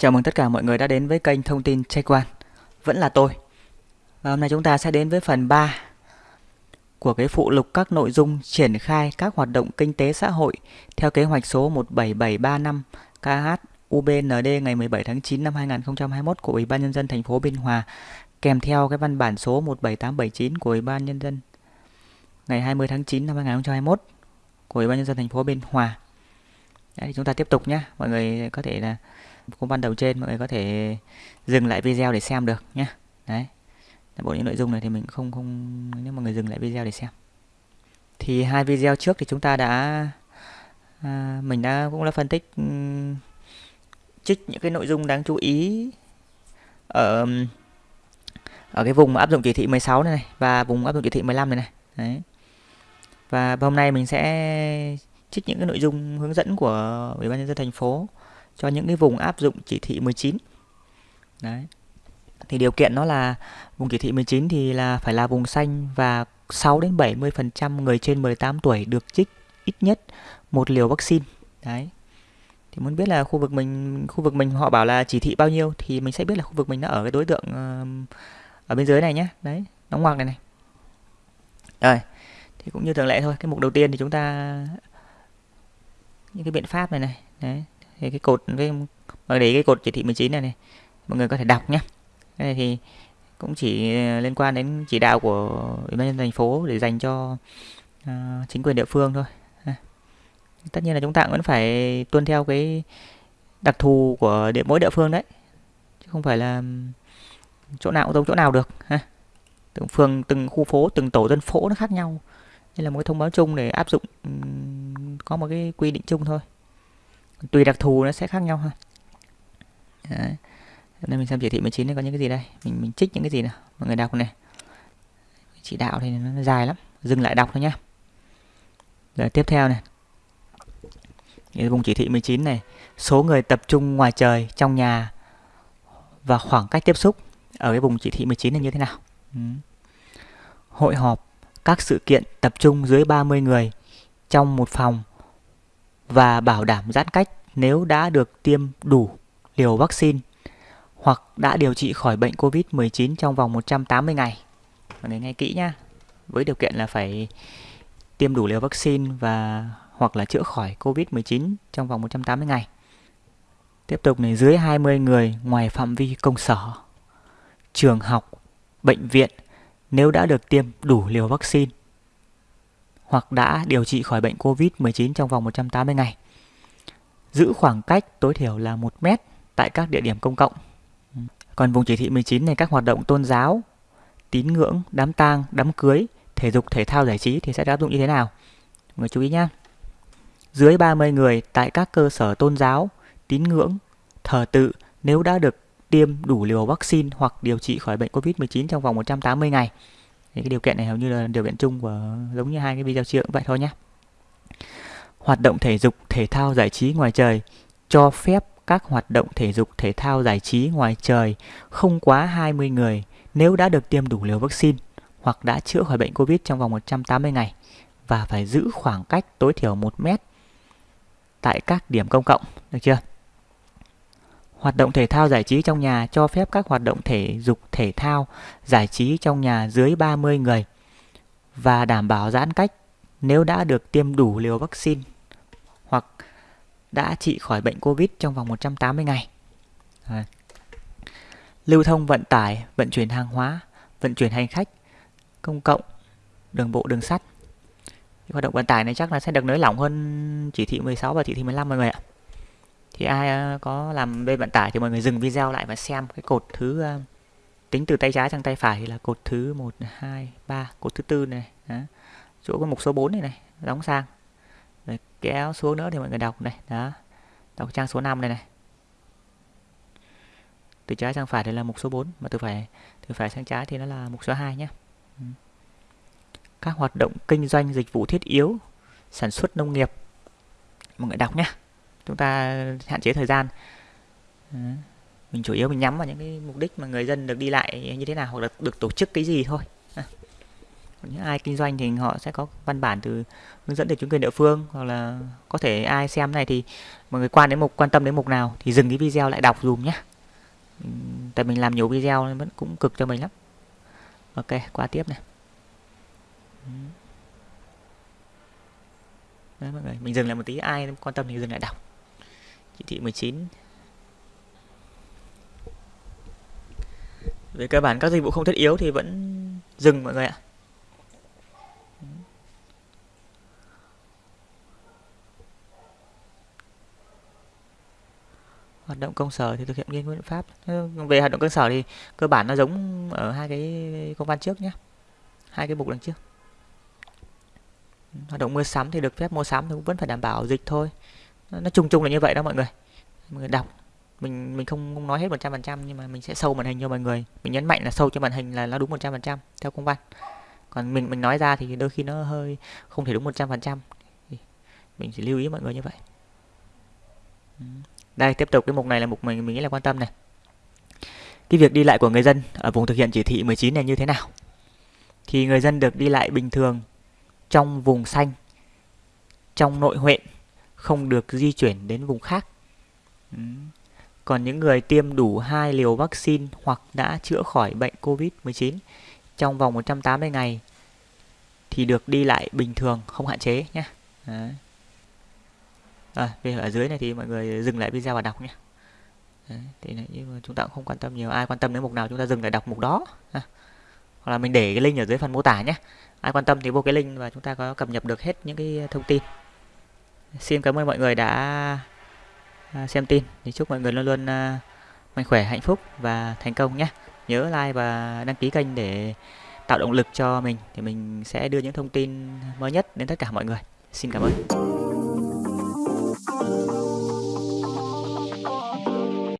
Chào mừng tất cả mọi người đã đến với kênh thông tin Check One. Vẫn là tôi. Và hôm nay chúng ta sẽ đến với phần 3 của cái phụ lục các nội dung triển khai các hoạt động kinh tế xã hội theo kế hoạch số 17735 KH UBND ngày 17 tháng 9 năm 2021 của Ủy ban nhân dân thành phố Biên Hòa kèm theo cái văn bản số 17879 của Ủy ban nhân dân ngày 20 tháng 9 năm 2021 của Ủy ban nhân dân thành phố Biên Hòa. Đấy, chúng ta tiếp tục nhé. Mọi người có thể là công ban đầu trên mọi người có thể dừng lại video để xem được nhé đấy. Bộ những nội dung này thì mình không không nếu mà người dừng lại video để xem. Thì hai video trước thì chúng ta đã à, mình đã cũng đã phân tích ừ, trích những cái nội dung đáng chú ý ở ở cái vùng áp dụng chỉ thị 16 này, này và vùng áp dụng chỉ thị 15 này này. Đấy. Và hôm nay mình sẽ trích những cái nội dung hướng dẫn của ủy ban nhân dân thành phố cho những cái vùng áp dụng chỉ thị 19 đấy. Thì điều kiện nó là vùng chỉ thị 19 thì là phải là vùng xanh và 6 đến 70% người trên 18 tuổi được trích ít nhất một liều vaccine. Đấy. Thì muốn biết là khu vực mình, khu vực mình họ bảo là chỉ thị bao nhiêu thì mình sẽ biết là khu vực mình nó ở cái đối tượng ờ, ở bên dưới này nhé đấy đóng ngoặc này này. Rồi, thì cũng như thường lệ thôi, cái mục đầu tiên thì chúng ta, những cái biện pháp này này. Đấy thì cái cột với mà để cái cột chỉ thị 19 này này mọi người có thể đọc nhé cái này thì cũng chỉ ờ, liên quan đến chỉ đạo của ủy ban nhân thành phố để dành cho uh, chính quyền địa phương thôi. Tất nhiên là chúng ta vẫn phải tuân theo cái đặc thù của địa mỗi địa phương đấy chứ không phải là chỗ nào cũng giống chỗ nào được. Ha. Từng phường từng khu phố từng tổ dân phố nó khác nhau. Đây là một cái thông báo chung để áp dụng có một cái quy định chung thôi tùy đặc thù nó sẽ khác nhau ha. Đấy. đây mình xem chỉ thị 19 này có những cái gì đây? Mình mình trích những cái gì nào? Mọi người đọc này. Chỉ đạo thì nó dài lắm. Dừng lại đọc thôi nhá. Rồi tiếp theo này. Vùng chỉ thị 19 này. Số người tập trung ngoài trời trong nhà và khoảng cách tiếp xúc ở cái vùng chỉ thị 19 này như thế nào? Ừ. hội họp, các sự kiện tập trung dưới 30 người trong một phòng và bảo đảm giãn cách nếu đã được tiêm đủ liều vaccine hoặc đã điều trị khỏi bệnh COVID-19 trong vòng 180 ngày. Mọi người nghe kỹ nhá. Với điều kiện là phải tiêm đủ liều vaccine và hoặc là chữa khỏi COVID-19 trong vòng 180 ngày. Tiếp tục này dưới 20 người ngoài phạm vi công sở, trường học, bệnh viện nếu đã được tiêm đủ liều vaccine hoặc đã điều trị khỏi bệnh COVID-19 trong vòng 180 ngày. Giữ khoảng cách tối thiểu là 1 mét tại các địa điểm công cộng. Còn vùng chỉ thị 19 này các hoạt động tôn giáo, tín ngưỡng, đám tang, đám cưới, thể dục, thể thao, giải trí thì sẽ áp dụng như thế nào? Mọi người chú ý nhé. Dưới 30 người tại các cơ sở tôn giáo, tín ngưỡng, thờ tự nếu đã được tiêm đủ liều vaccine hoặc điều trị khỏi bệnh COVID-19 trong vòng 180 ngày thì cái điều kiện này hầu như là điều kiện chung của giống như hai cái video trước vậy thôi nhé hoạt động thể dục thể thao giải trí ngoài trời cho phép các hoạt động thể dục thể thao giải trí ngoài trời không quá 20 người nếu đã được tiêm đủ liều vaccine hoặc đã chữa khỏi bệnh Covid trong vòng 180 ngày và phải giữ khoảng cách tối thiểu 1 mét tại các điểm công cộng, được chưa? Hoạt động thể thao giải trí trong nhà cho phép các hoạt động thể dục thể thao giải trí trong nhà dưới 30 người và đảm bảo giãn cách nếu đã được tiêm đủ liều vaccine hoặc đã trị khỏi bệnh Covid trong vòng 180 ngày. À. Lưu thông vận tải, vận chuyển hàng hóa, vận chuyển hành khách, công cộng, đường bộ, đường sắt. Hoạt động vận tải này chắc là sẽ được nới lỏng hơn chỉ thị 16 và chỉ thị 15 mọi người ạ thì ai ờ, có làm bên vận tải thì mọi người dừng video lại và xem cái cột thứ ờ, tính từ tay trái sang tay phải thì là cột thứ 1 2 3 cột thứ tư này đó chỗ có mục số 4 này này, đóng sang. Rồi kéo xuống nữa thì mọi người đọc này, đó. Đọc trang số 5 này này. Từ trái sang phải thì là mục số 4 mà từ phải từ phải sang trái thì nó là mục số 2 nhé ừ. các hoạt động kinh doanh dịch vụ thiết yếu, sản xuất nông nghiệp. Mọi người đọc nhé chúng ta hạn chế thời gian. Ừ. Mình chủ yếu mình nhắm vào những cái mục đích mà người dân được đi lại như thế nào hoặc là được tổ chức cái gì thôi những ai kinh doanh thì họ sẽ có văn bản từ hướng dẫn từ chính quyền địa phương hoặc là có thể ai xem này thì mọi người quan đến mục quan tâm đến mục nào thì dừng cái video lại đọc dùm nhé tại mình làm nhiều video nên vẫn cũng cực cho mình lắm ok qua tiếp này Đấy mọi người, mình dừng lại một tí ai quan tâm thì dừng lại đọc. Chỉ thị 19. Về cơ bản các dịch vụ không thiết yếu thì vẫn dừng mọi người ạ. Hoạt động công sở thì thực hiện nghiêm biện pháp. Về hoạt động cơ sở thì cơ bản nó giống ở hai cái công văn trước nhé. Hai cái mục đằng trước. Hoạt động mua sắm thì được phép mua sắm thì cũng vẫn phải đảm bảo dịch thôi. Nó chung chung là như vậy đó mọi người. Mọi người đọc. Mình mình không, nói hết 100% nhưng mà mình sẽ sâu màn hình cho mọi người. Mình nhấn mạnh là sâu cho màn hình là nó đúng 100% theo công văn. Còn mình mình nói ra thì đôi khi nó hơi không thể đúng 100% thì mình chỉ lưu ý mọi người như vậy đây, tiếp tục cái mục này là mục mình mình nghĩ là quan tâm này cái việc đi lại của người dân ở vùng thực hiện chỉ thị 19 này như thế nào thì người dân được đi lại bình thường trong vùng xanh, trong nội huyện, không được di chuyển đến vùng khác. Còn những người tiêm đủ hai liều vaccine hoặc đã chữa khỏi bệnh COVID-19 trong vòng 180 ngày thì được đi lại bình thường, không hạn chế nhé. Đấy. À, về ở dưới này thì mọi người dừng lại video và đọc nhé. Đấy, thì này, nhưng mà chúng ta cũng không quan tâm nhiều. Ai quan tâm đến mục nào chúng ta dừng lại đọc mục đó. À. hoặc là mình để cái link ở dưới phần mô tả nhé. Ai quan tâm thì vô cái link và chúng ta có cập nhật được hết những cái thông tin. Xin cảm ơn mọi người đã à, xem tin. Thì chúc mọi người luôn luôn à, mạnh khỏe hạnh phúc và thành công nhé. Nhớ like và đăng ký kênh để tạo động lực cho mình thì mình sẽ đưa những thông tin mới nhất đến tất cả mọi người. Xin cảm ơn.